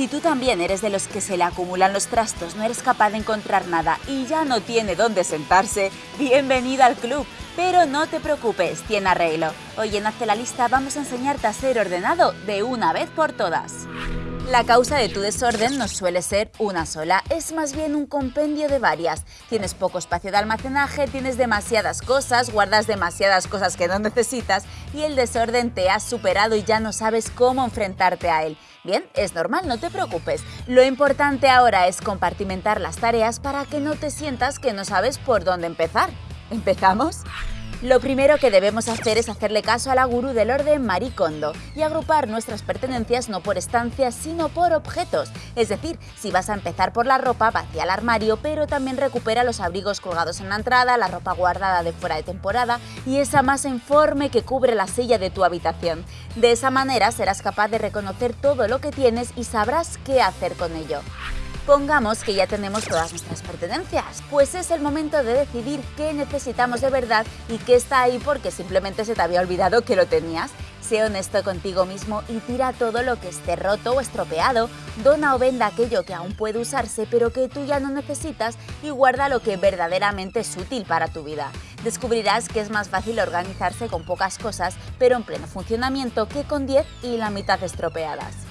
Si tú también eres de los que se le acumulan los trastos, no eres capaz de encontrar nada y ya no tiene dónde sentarse, bienvenida al club. Pero no te preocupes, tiene arreglo. Hoy en Hazte la Lista vamos a enseñarte a ser ordenado de una vez por todas. La causa de tu desorden no suele ser una sola, es más bien un compendio de varias. Tienes poco espacio de almacenaje, tienes demasiadas cosas, guardas demasiadas cosas que no necesitas y el desorden te ha superado y ya no sabes cómo enfrentarte a él. Bien, es normal, no te preocupes. Lo importante ahora es compartimentar las tareas para que no te sientas que no sabes por dónde empezar. ¿Empezamos? Lo primero que debemos hacer es hacerle caso a la gurú del orden Marie Kondo y agrupar nuestras pertenencias no por estancias sino por objetos. Es decir, si vas a empezar por la ropa, vacía el armario, pero también recupera los abrigos colgados en la entrada, la ropa guardada de fuera de temporada y esa masa informe que cubre la silla de tu habitación. De esa manera serás capaz de reconocer todo lo que tienes y sabrás qué hacer con ello. Pongamos que ya tenemos todas nuestras pertenencias, pues es el momento de decidir qué necesitamos de verdad y qué está ahí porque simplemente se te había olvidado que lo tenías. Sé honesto contigo mismo y tira todo lo que esté roto o estropeado, dona o venda aquello que aún puede usarse pero que tú ya no necesitas y guarda lo que verdaderamente es útil para tu vida. Descubrirás que es más fácil organizarse con pocas cosas pero en pleno funcionamiento que con 10 y la mitad estropeadas.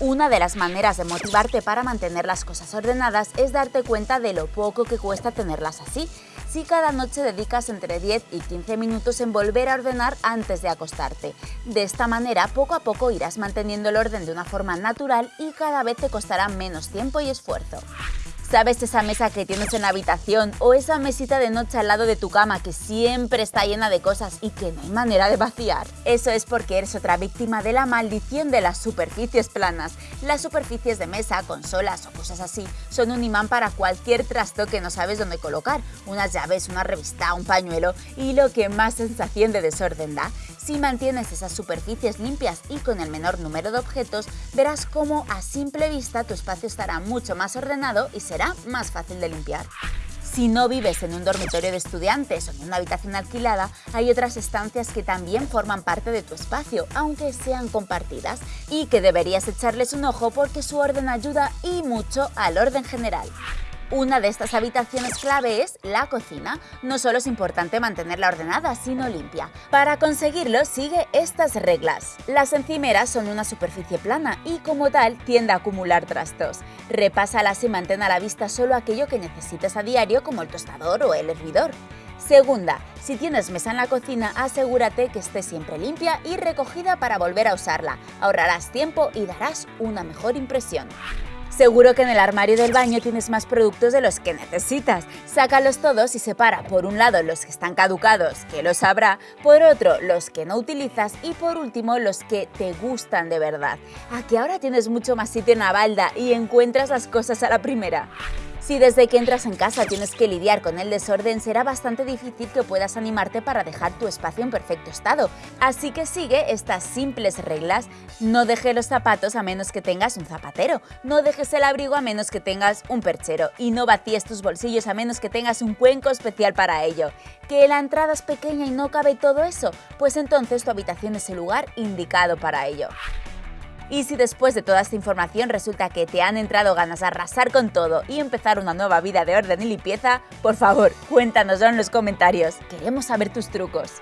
Una de las maneras de motivarte para mantener las cosas ordenadas es darte cuenta de lo poco que cuesta tenerlas así. Si cada noche dedicas entre 10 y 15 minutos en volver a ordenar antes de acostarte. De esta manera, poco a poco irás manteniendo el orden de una forma natural y cada vez te costará menos tiempo y esfuerzo. ¿Sabes esa mesa que tienes en la habitación o esa mesita de noche al lado de tu cama que siempre está llena de cosas y que no hay manera de vaciar? Eso es porque eres otra víctima de la maldición de las superficies planas. Las superficies de mesa, consolas o cosas así son un imán para cualquier trasto que no sabes dónde colocar, unas llaves, una revista, un pañuelo y lo que más sensación de desorden da. Si mantienes esas superficies limpias y con el menor número de objetos, verás cómo a simple vista tu espacio estará mucho más ordenado y será más fácil de limpiar. Si no vives en un dormitorio de estudiantes o en una habitación alquilada, hay otras estancias que también forman parte de tu espacio, aunque sean compartidas, y que deberías echarles un ojo porque su orden ayuda y mucho al orden general. Una de estas habitaciones clave es la cocina. No solo es importante mantenerla ordenada, sino limpia. Para conseguirlo, sigue estas reglas. Las encimeras son una superficie plana y como tal tiende a acumular trastos. Repásalas y mantén a la vista solo aquello que necesites a diario como el tostador o el hervidor. Segunda, si tienes mesa en la cocina, asegúrate que esté siempre limpia y recogida para volver a usarla. Ahorrarás tiempo y darás una mejor impresión. Seguro que en el armario del baño tienes más productos de los que necesitas. Sácalos todos y separa por un lado los que están caducados, que los habrá, por otro los que no utilizas y por último los que te gustan de verdad. Aquí ahora tienes mucho más sitio en la balda y encuentras las cosas a la primera. Si desde que entras en casa tienes que lidiar con el desorden, será bastante difícil que puedas animarte para dejar tu espacio en perfecto estado. Así que sigue estas simples reglas. No dejes los zapatos a menos que tengas un zapatero, no dejes el abrigo a menos que tengas un perchero y no vacíes tus bolsillos a menos que tengas un cuenco especial para ello. ¿Que la entrada es pequeña y no cabe todo eso? Pues entonces tu habitación es el lugar indicado para ello. Y si después de toda esta información resulta que te han entrado ganas de arrasar con todo y empezar una nueva vida de orden y limpieza, por favor, cuéntanoslo en los comentarios. Queremos saber tus trucos.